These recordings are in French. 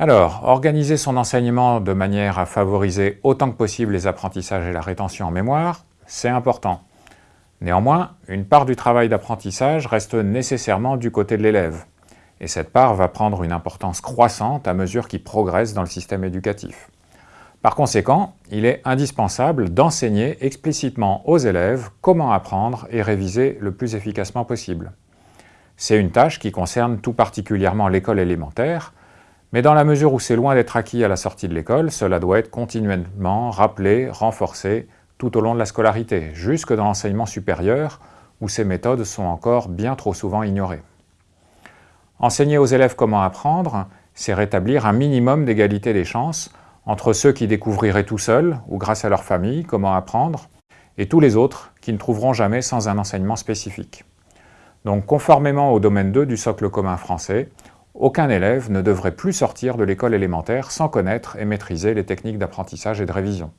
Alors, organiser son enseignement de manière à favoriser autant que possible les apprentissages et la rétention en mémoire, c'est important. Néanmoins, une part du travail d'apprentissage reste nécessairement du côté de l'élève, et cette part va prendre une importance croissante à mesure qu'il progresse dans le système éducatif. Par conséquent, il est indispensable d'enseigner explicitement aux élèves comment apprendre et réviser le plus efficacement possible. C'est une tâche qui concerne tout particulièrement l'école élémentaire, mais dans la mesure où c'est loin d'être acquis à la sortie de l'école, cela doit être continuellement rappelé, renforcé tout au long de la scolarité, jusque dans l'enseignement supérieur, où ces méthodes sont encore bien trop souvent ignorées. Enseigner aux élèves comment apprendre, c'est rétablir un minimum d'égalité des chances entre ceux qui découvriraient tout seuls ou grâce à leur famille comment apprendre, et tous les autres qui ne trouveront jamais sans un enseignement spécifique. Donc conformément au domaine 2 du socle commun français, aucun élève ne devrait plus sortir de l'école élémentaire sans connaître et maîtriser les techniques d'apprentissage et de révision.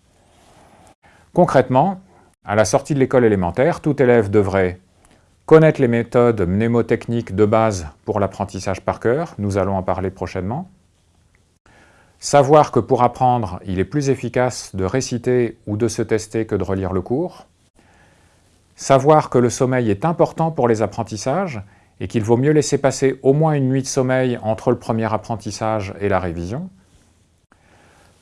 Concrètement, à la sortie de l'école élémentaire, tout élève devrait connaître les méthodes mnémotechniques de base pour l'apprentissage par cœur, nous allons en parler prochainement, savoir que pour apprendre, il est plus efficace de réciter ou de se tester que de relire le cours, savoir que le sommeil est important pour les apprentissages et qu'il vaut mieux laisser passer au moins une nuit de sommeil entre le premier apprentissage et la révision.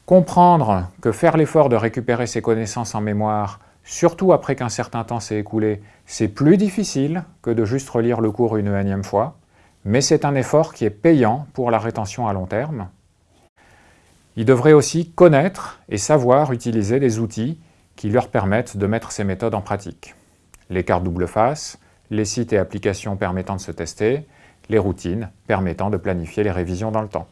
Comprendre que faire l'effort de récupérer ses connaissances en mémoire, surtout après qu'un certain temps s'est écoulé, c'est plus difficile que de juste relire le cours une énième fois, mais c'est un effort qui est payant pour la rétention à long terme. Il devrait aussi connaître et savoir utiliser des outils qui leur permettent de mettre ces méthodes en pratique. Les cartes double face, les sites et applications permettant de se tester, les routines permettant de planifier les révisions dans le temps.